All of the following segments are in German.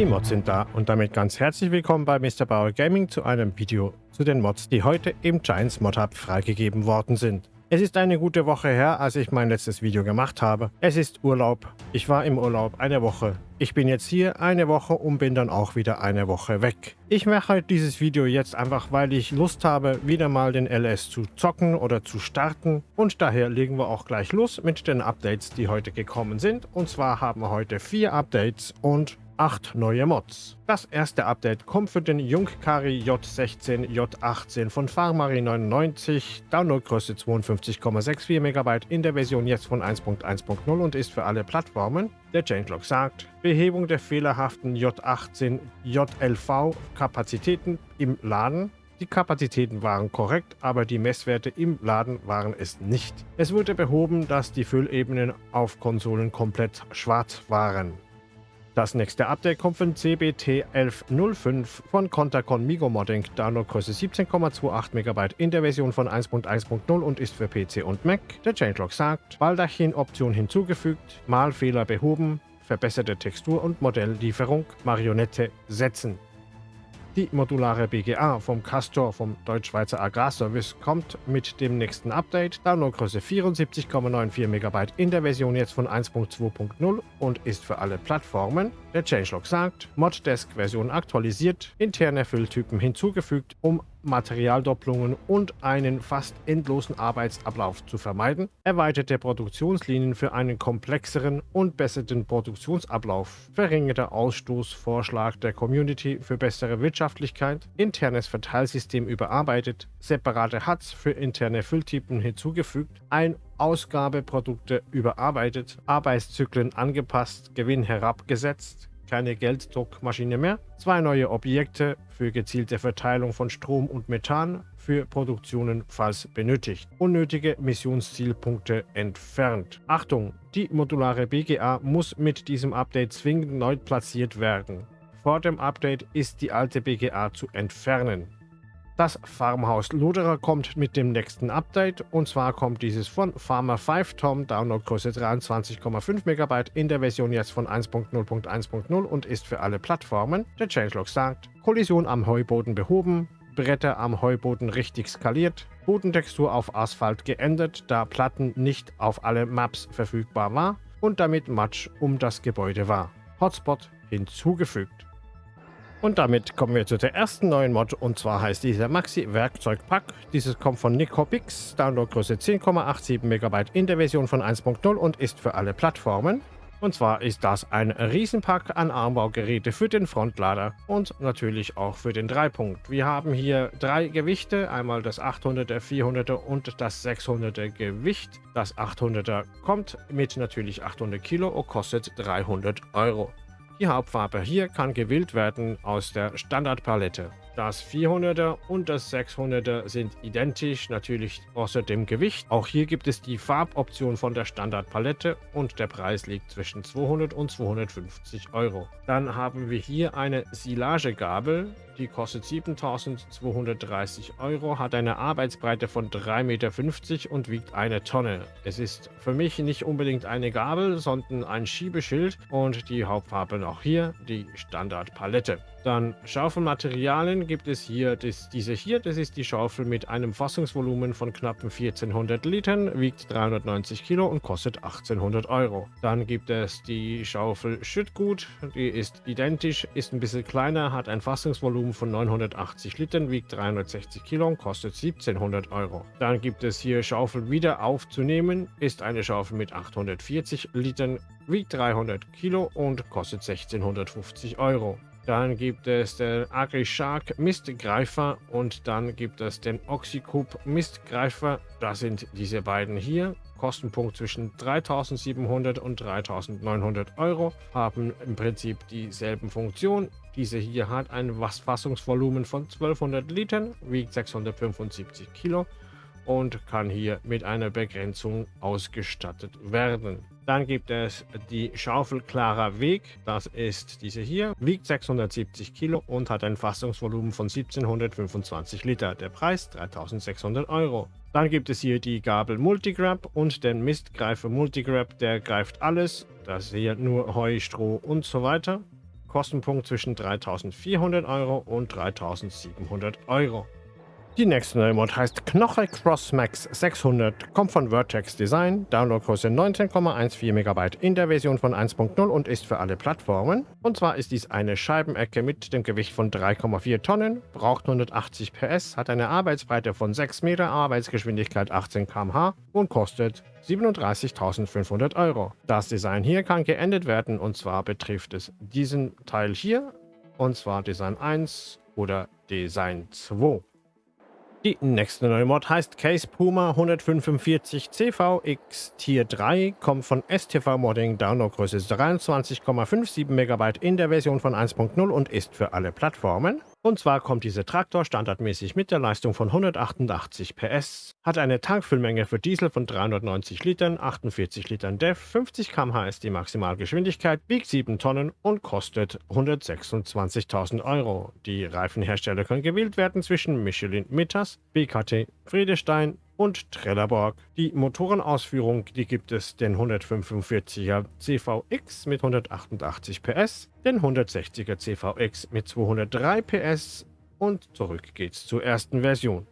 Die Mods sind da und damit ganz herzlich willkommen bei Mr. Bauer Gaming zu einem Video zu den Mods, die heute im Giants Mod Hub freigegeben worden sind. Es ist eine gute Woche her, als ich mein letztes Video gemacht habe. Es ist Urlaub. Ich war im Urlaub eine Woche. Ich bin jetzt hier eine Woche und bin dann auch wieder eine Woche weg. Ich mache dieses Video jetzt einfach, weil ich Lust habe, wieder mal den LS zu zocken oder zu starten. Und daher legen wir auch gleich los mit den Updates, die heute gekommen sind. Und zwar haben wir heute vier Updates und 8 neue Mods. Das erste Update kommt für den Jungkari J16 J18 von Farmari 99, Downloadgröße 52,64 MB in der Version jetzt von 1.1.0 und ist für alle Plattformen. Der Changelog sagt, Behebung der fehlerhaften J18 JLV Kapazitäten im Laden die Kapazitäten waren korrekt, aber die Messwerte im Laden waren es nicht. Es wurde behoben, dass die Füllebenen auf Konsolen komplett schwarz waren. Das nächste Update kommt von CBT 1105 von Contacon Migo Modding, Downloadgröße 17,28 MB in der Version von 1.1.0 und ist für PC und Mac. Der Changelog sagt, Baldachin-Option hinzugefügt, Malfehler behoben, verbesserte Textur und Modelllieferung, Marionette setzen. Die modulare BGA vom Castor vom Deutschschweizer Agrarservice kommt mit dem nächsten Update, Downloadgröße 74,94 MB in der Version jetzt von 1.2.0 und ist für alle Plattformen. Der Changelog sagt, Moddesk Version aktualisiert, interne Fülltypen hinzugefügt, um Materialdopplungen und einen fast endlosen Arbeitsablauf zu vermeiden, erweiterte Produktionslinien für einen komplexeren und besseren Produktionsablauf, verringerter Ausstoß, Vorschlag der Community für bessere Wirtschaftlichkeit, internes Verteilsystem überarbeitet, separate HUDs für interne Fülltypen hinzugefügt, ein Ausgabeprodukte überarbeitet, Arbeitszyklen angepasst, Gewinn herabgesetzt, keine Gelddruckmaschine mehr, zwei neue Objekte für gezielte Verteilung von Strom und Methan für Produktionen, falls benötigt. Unnötige Missionszielpunkte entfernt. Achtung, die modulare BGA muss mit diesem Update zwingend neu platziert werden. Vor dem Update ist die alte BGA zu entfernen. Das Farmhaus Luderer kommt mit dem nächsten Update und zwar kommt dieses von Farmer 5 Tom, Downloadgröße 23,5 MB in der Version jetzt von 1.0.1.0 und ist für alle Plattformen. Der Changelog sagt, Kollision am Heuboden behoben, Bretter am Heuboden richtig skaliert, Bodentextur auf Asphalt geändert, da Platten nicht auf alle Maps verfügbar war und damit Matsch um das Gebäude war. Hotspot hinzugefügt. Und damit kommen wir zu der ersten neuen Mod und zwar heißt dieser Maxi Werkzeugpack. Dieses kommt von Nicopix, Downloadgröße 10,87 MB in der Version von 1.0 und ist für alle Plattformen. Und zwar ist das ein Riesenpack an Armbaugeräte für den Frontlader und natürlich auch für den Dreipunkt. Wir haben hier drei Gewichte, einmal das 800er, 400er und das 600er Gewicht. Das 800er kommt mit natürlich 800 Kilo und kostet 300 Euro. Die Hauptfarbe hier kann gewählt werden aus der Standardpalette. Das 400er und das 600er sind identisch, natürlich außer dem Gewicht. Auch hier gibt es die Farboption von der Standardpalette und der Preis liegt zwischen 200 und 250 Euro. Dann haben wir hier eine Silagegabel, die kostet 7230 Euro, hat eine Arbeitsbreite von 3,50 Meter und wiegt eine Tonne. Es ist für mich nicht unbedingt eine Gabel, sondern ein Schiebeschild und die Hauptfarbe auch hier, die Standardpalette. Dann Schaufelmaterialien gibt es hier das, diese hier. Das ist die Schaufel mit einem Fassungsvolumen von knapp 1400 Litern, wiegt 390 Kilo und kostet 1800 Euro. Dann gibt es die Schaufel Schüttgut. Die ist identisch, ist ein bisschen kleiner, hat ein Fassungsvolumen von 980 Litern, wiegt 360 Kilo und kostet 1700 Euro. Dann gibt es hier Schaufel wieder aufzunehmen. Ist eine Schaufel mit 840 Litern, wiegt 300 Kilo und kostet 1650 Euro. Dann gibt es den AgriShark Mistgreifer und dann gibt es den Oxycoup Mistgreifer. Das sind diese beiden hier. Kostenpunkt zwischen 3700 und 3900 Euro, haben im Prinzip dieselben Funktionen. Diese hier hat ein Fassungsvolumen von 1200 Litern, wiegt 675 Kilo und kann hier mit einer Begrenzung ausgestattet werden. Dann gibt es die Schaufel Klarer Weg. Das ist diese hier. Wiegt 670 Kilo und hat ein Fassungsvolumen von 1725 Liter. Der Preis 3600 Euro. Dann gibt es hier die Gabel Multigrab und den Mistgreifer Multigrab. Der greift alles. Das hier nur Heu, Stroh und so weiter. Kostenpunkt zwischen 3400 Euro und 3700 Euro. Die nächste neue Mod heißt Knoche Cross Max 600, kommt von Vertex Design, Downloadgröße 19,14 MB in der Version von 1.0 und ist für alle Plattformen. Und zwar ist dies eine Scheibenecke mit dem Gewicht von 3,4 Tonnen, braucht 180 PS, hat eine Arbeitsbreite von 6 Meter, Arbeitsgeschwindigkeit 18 km/h und kostet 37.500 Euro. Das Design hier kann geändert werden und zwar betrifft es diesen Teil hier und zwar Design 1 oder Design 2. Die nächste neue Mod heißt Case Puma 145 CVX Tier 3, kommt von STV Modding, Downloadgröße 23,57 MB in der Version von 1.0 und ist für alle Plattformen. Und zwar kommt dieser Traktor standardmäßig mit der Leistung von 188 PS, hat eine Tankfüllmenge für Diesel von 390 Litern, 48 Litern DEF, 50 km/h ist die Maximalgeschwindigkeit, wiegt 7 Tonnen und kostet 126.000 Euro. Die Reifenhersteller können gewählt werden zwischen Michelin Mittas, BKT Friedestein und Trelleborg. Die Motorenausführung, die gibt es den 145er CVX mit 188 PS, den 160er CVX mit 203 PS und zurück geht's zur ersten Version.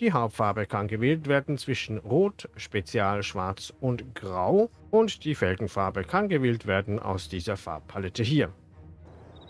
Die Hauptfarbe kann gewählt werden zwischen Rot, Spezial, Schwarz und Grau und die Felgenfarbe kann gewählt werden aus dieser Farbpalette hier.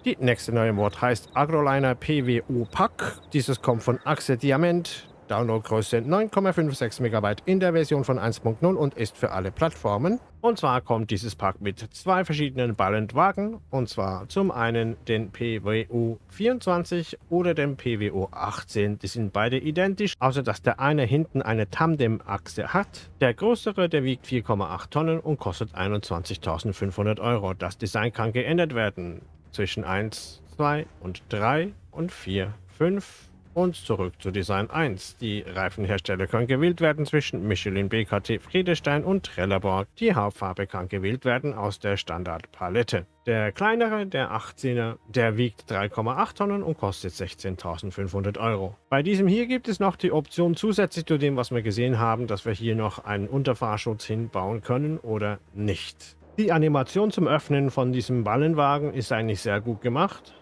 Die nächste neue Mod heißt Agroliner PWO Pack. Dieses kommt von Axe Diamant. Downloadgröße 9,56 MB in der Version von 1.0 und ist für alle Plattformen. Und zwar kommt dieses Pack mit zwei verschiedenen Ballendwagen, und zwar zum einen den PWO 24 oder den PWO 18. Die sind beide identisch, außer dass der eine hinten eine Tandem-Achse hat. Der größere, der wiegt 4,8 Tonnen und kostet 21.500 Euro. Das Design kann geändert werden zwischen 1, 2 und 3 und 4, 5 und zurück zu Design 1. Die Reifenhersteller können gewählt werden zwischen Michelin, BKT, Friedestein und Trelleborg. Die Hauptfarbe kann gewählt werden aus der Standardpalette. Der kleinere, der 18er, der wiegt 3,8 Tonnen und kostet 16.500 Euro. Bei diesem hier gibt es noch die Option zusätzlich zu dem, was wir gesehen haben, dass wir hier noch einen Unterfahrschutz hinbauen können oder nicht. Die Animation zum Öffnen von diesem Ballenwagen ist eigentlich sehr gut gemacht.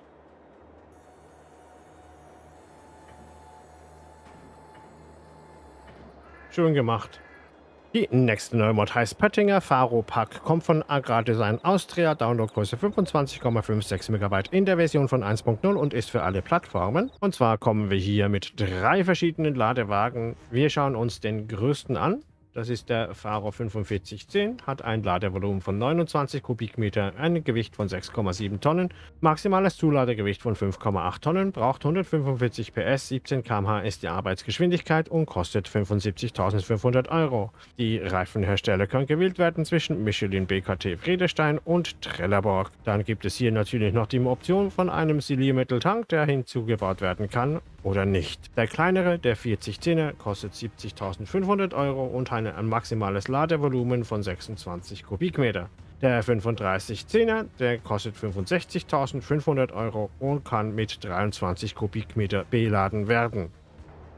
Schön gemacht. Die nächste neue Mod heißt Pöttinger Faro Pack, kommt von Agrardesign Austria, Downloadgröße 25,56 MB in der Version von 1.0 und ist für alle Plattformen. Und zwar kommen wir hier mit drei verschiedenen Ladewagen. Wir schauen uns den größten an. Das ist der Faro 4510, hat ein Ladevolumen von 29 Kubikmeter, ein Gewicht von 6,7 Tonnen, maximales Zuladegewicht von 5,8 Tonnen, braucht 145 PS, 17 km/h ist die Arbeitsgeschwindigkeit und kostet 75.500 Euro. Die Reifenhersteller können gewählt werden zwischen Michelin, BKT, Friedestein und Trelleborg. Dann gibt es hier natürlich noch die Option von einem Siliermitteltank, der hinzugebaut werden kann oder nicht. Der kleinere, der 4010er, kostet 70.500 Euro und hat ein maximales Ladevolumen von 26 Kubikmeter. Der 3510er, der kostet 65.500 Euro und kann mit 23 Kubikmeter beladen werden.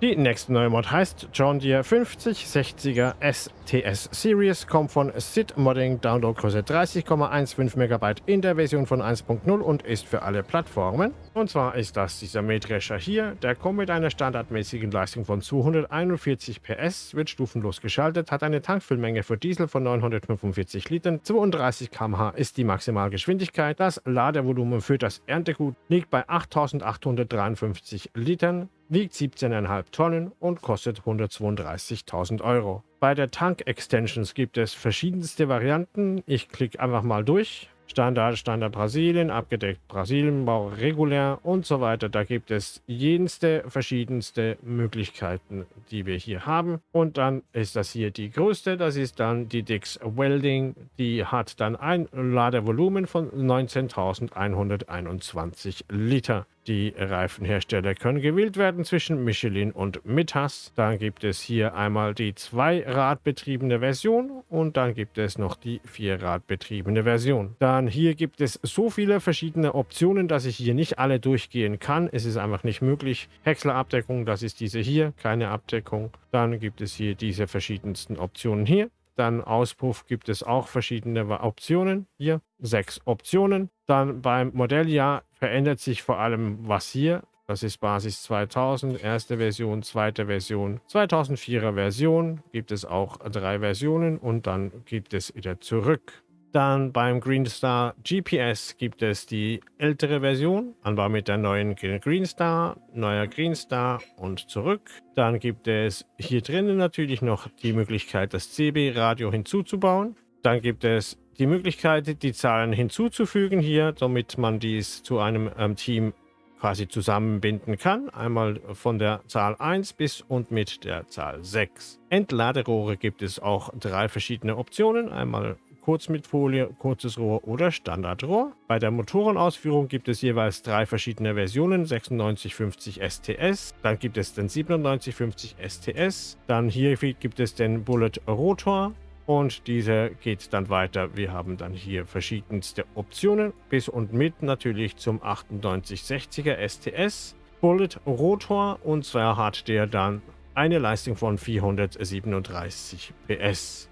Die nächste neue Mod heißt John Deere 5060er STS Series, kommt von SID Modding, Downloadgröße 30,15 MB in der Version von 1.0 und ist für alle Plattformen. Und zwar ist das dieser Mähdrescher hier, der kommt mit einer standardmäßigen Leistung von 241 PS, wird stufenlos geschaltet, hat eine Tankfüllmenge für Diesel von 945 Litern, 32 km/h ist die Maximalgeschwindigkeit, das Ladevolumen für das Erntegut liegt bei 8853 Litern, wiegt 17,5 Tonnen und kostet 132.000 Euro. Bei der Tank Extensions gibt es verschiedenste Varianten. Ich klicke einfach mal durch. Standard, Standard Brasilien, abgedeckt Brasilien, Bau regulär und so weiter. Da gibt es jenste verschiedenste Möglichkeiten, die wir hier haben. Und dann ist das hier die größte, das ist dann die Dix Welding. Die hat dann ein Ladevolumen von 19.121 Liter. Die Reifenhersteller können gewählt werden zwischen Michelin und Mittas. Dann gibt es hier einmal die Zwei-Rad-betriebene Version und dann gibt es noch die Vier-Rad-betriebene Version. Dann hier gibt es so viele verschiedene Optionen, dass ich hier nicht alle durchgehen kann. Es ist einfach nicht möglich. Häckslerabdeckung, das ist diese hier, keine Abdeckung. Dann gibt es hier diese verschiedensten Optionen hier. Dann Auspuff gibt es auch verschiedene Optionen. Hier sechs Optionen. Dann beim Modelljahr verändert sich vor allem was hier. Das ist Basis 2000, erste Version, zweite Version, 2004er Version. Gibt es auch drei Versionen und dann gibt es wieder zurück. Dann beim Greenstar GPS gibt es die ältere Version, anbau mit der neuen Greenstar, neuer Greenstar und zurück. Dann gibt es hier drinnen natürlich noch die Möglichkeit, das CB-Radio hinzuzubauen. Dann gibt es die Möglichkeit, die Zahlen hinzuzufügen hier, damit man dies zu einem ähm, Team quasi zusammenbinden kann. Einmal von der Zahl 1 bis und mit der Zahl 6. Entladerohre gibt es auch drei verschiedene Optionen. Einmal kurz mit Folie, kurzes Rohr oder Standardrohr. Bei der Motorenausführung gibt es jeweils drei verschiedene Versionen, 9650 STS, dann gibt es den 9750 STS, dann hier gibt es den Bullet Rotor und dieser geht dann weiter. Wir haben dann hier verschiedenste Optionen, bis und mit natürlich zum 9860er STS. Bullet Rotor und zwar hat der dann eine Leistung von 437 PS.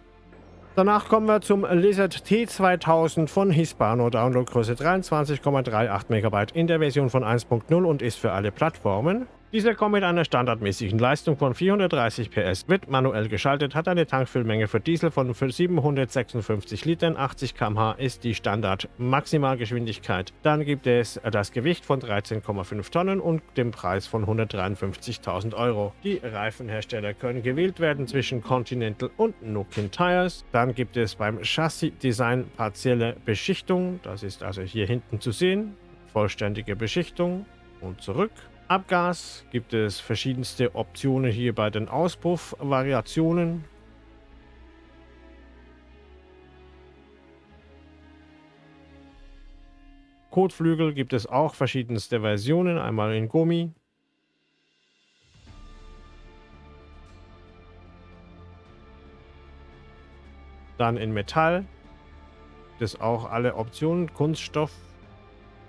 Danach kommen wir zum Lizard T2000 von Hispano, Downloadgröße 23,38 MB in der Version von 1.0 und ist für alle Plattformen. Dieser kommt mit einer standardmäßigen Leistung von 430 PS, wird manuell geschaltet, hat eine Tankfüllmenge für Diesel von 756 Litern, 80 km/h ist die Standard-Maximalgeschwindigkeit. Dann gibt es das Gewicht von 13,5 Tonnen und den Preis von 153.000 Euro. Die Reifenhersteller können gewählt werden zwischen Continental und Nokian Tires. Dann gibt es beim Chassis-Design partielle Beschichtung, das ist also hier hinten zu sehen, vollständige Beschichtung und zurück. Abgas gibt es verschiedenste Optionen hier bei den Auspuffvariationen. Kotflügel gibt es auch verschiedenste Versionen, einmal in Gummi. Dann in Metall. Gibt auch alle Optionen, Kunststoff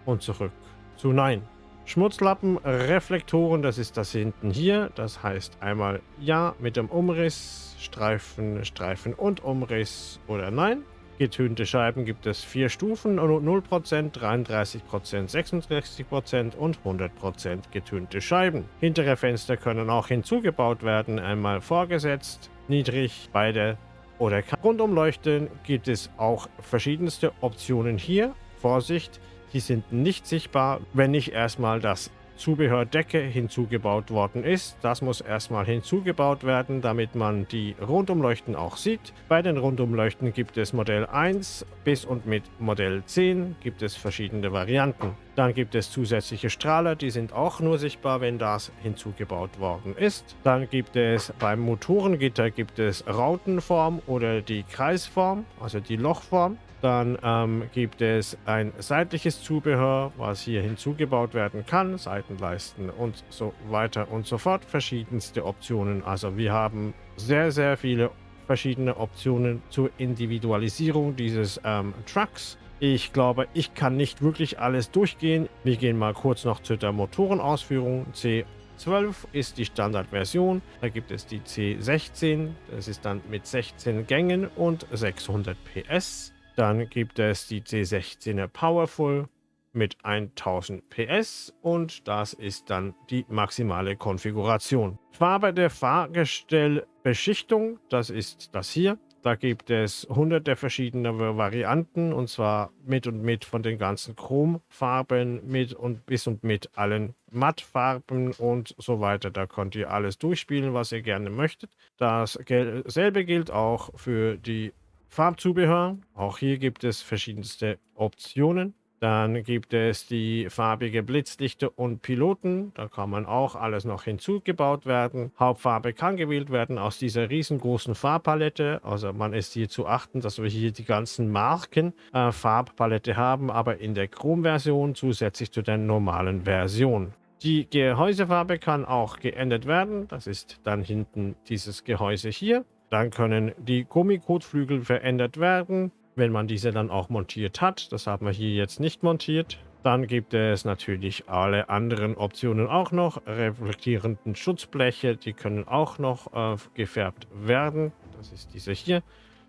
und zurück zu Nein. Schmutzlappen, Reflektoren, das ist das hinten hier. Das heißt einmal ja mit dem Umriss, Streifen, Streifen und Umriss oder nein. Getönte Scheiben gibt es vier Stufen, 0%, 33%, 66% und 100% getönte Scheiben. Hintere Fenster können auch hinzugebaut werden, einmal vorgesetzt, niedrig, beide oder Rundumleuchten gibt es auch verschiedenste Optionen hier. Vorsicht, die sind nicht sichtbar, wenn nicht erstmal das Zubehördecke hinzugebaut worden ist. Das muss erstmal hinzugebaut werden, damit man die Rundumleuchten auch sieht. Bei den Rundumleuchten gibt es Modell 1 bis und mit Modell 10 gibt es verschiedene Varianten. Dann gibt es zusätzliche Strahler, die sind auch nur sichtbar, wenn das hinzugebaut worden ist. Dann gibt es beim Motorengitter gibt es Rautenform oder die Kreisform, also die Lochform. Dann ähm, gibt es ein seitliches Zubehör, was hier hinzugebaut werden kann, Seitenleisten und so weiter und so fort. Verschiedenste Optionen. Also wir haben sehr, sehr viele verschiedene Optionen zur Individualisierung dieses ähm, Trucks. Ich glaube, ich kann nicht wirklich alles durchgehen. Wir gehen mal kurz noch zu der Motorenausführung. C12 ist die Standardversion. Da gibt es die C16. Das ist dann mit 16 Gängen und 600 PS. Dann gibt es die C16er Powerful mit 1000 PS und das ist dann die maximale Konfiguration. Farbe der Fahrgestellbeschichtung, das ist das hier. Da gibt es hunderte verschiedene Varianten und zwar mit und mit von den ganzen Chromfarben mit und bis und mit allen Mattfarben und so weiter. Da könnt ihr alles durchspielen, was ihr gerne möchtet. Dasselbe gilt auch für die Farbzubehör. Auch hier gibt es verschiedenste Optionen. Dann gibt es die farbige Blitzlichter und Piloten. Da kann man auch alles noch hinzugebaut werden. Hauptfarbe kann gewählt werden aus dieser riesengroßen Farbpalette. Also man ist hier zu achten, dass wir hier die ganzen Marken äh, Farbpalette haben, aber in der Chrom-Version zusätzlich zu der normalen Version. Die Gehäusefarbe kann auch geändert werden. Das ist dann hinten dieses Gehäuse hier. Dann können die Gummikotflügel verändert werden, wenn man diese dann auch montiert hat. Das haben wir hier jetzt nicht montiert. Dann gibt es natürlich alle anderen Optionen auch noch. Reflektierenden Schutzbleche, die können auch noch äh, gefärbt werden. Das ist diese hier.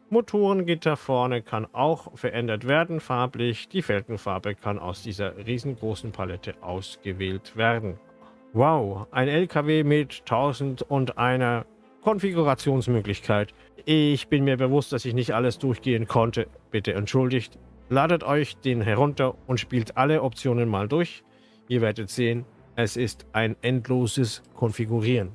Motorengitter vorne kann auch verändert werden farblich. Die Felgenfarbe kann aus dieser riesengroßen Palette ausgewählt werden. Wow, ein LKW mit 1001 Konfigurationsmöglichkeit. Ich bin mir bewusst, dass ich nicht alles durchgehen konnte. Bitte entschuldigt. Ladet euch den herunter und spielt alle Optionen mal durch. Ihr werdet sehen, es ist ein endloses Konfigurieren.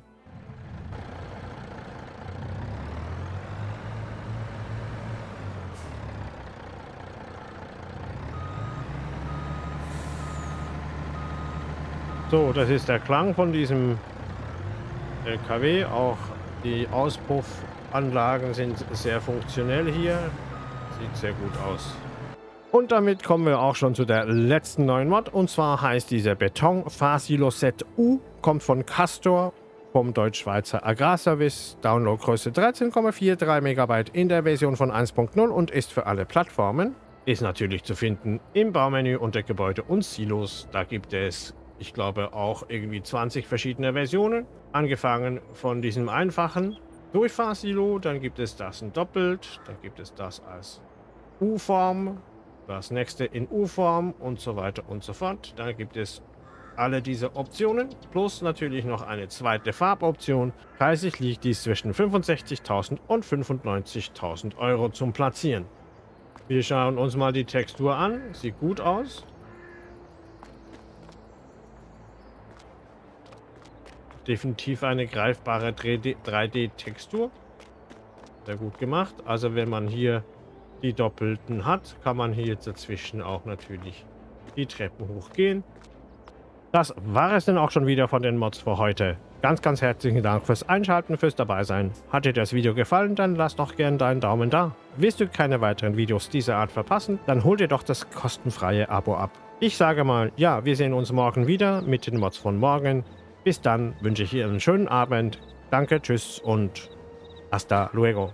So, das ist der Klang von diesem LKW. Auch die Auspuffanlagen sind sehr funktionell hier. Sieht sehr gut aus. Und damit kommen wir auch schon zu der letzten neuen Mod. Und zwar heißt dieser Beton Fasilo Set U. Kommt von Castor vom Deutsch-Schweizer Agrarservice. Downloadgröße 13,43 MB in der Version von 1.0 und ist für alle Plattformen. Ist natürlich zu finden im Baumenü unter Gebäude und Silos. Da gibt es ich glaube, auch irgendwie 20 verschiedene Versionen. Angefangen von diesem einfachen Durchfahrsilo, dann gibt es das in doppelt, dann gibt es das als U-Form, das nächste in U-Form und so weiter und so fort. Dann gibt es alle diese Optionen, plus natürlich noch eine zweite Farboption. Preislich liegt dies zwischen 65.000 und 95.000 Euro zum Platzieren. Wir schauen uns mal die Textur an. Sieht gut aus. Definitiv eine greifbare 3D-Textur. Sehr gut gemacht. Also wenn man hier die Doppelten hat, kann man hier dazwischen auch natürlich die Treppen hochgehen. Das war es dann auch schon wieder von den Mods für heute. Ganz, ganz herzlichen Dank fürs Einschalten, fürs Dabeisein. Hat dir das Video gefallen, dann lass doch gerne deinen Daumen da. Willst du keine weiteren Videos dieser Art verpassen, dann hol dir doch das kostenfreie Abo ab. Ich sage mal, ja, wir sehen uns morgen wieder mit den Mods von morgen. Bis dann wünsche ich Ihnen einen schönen Abend. Danke, tschüss und hasta luego.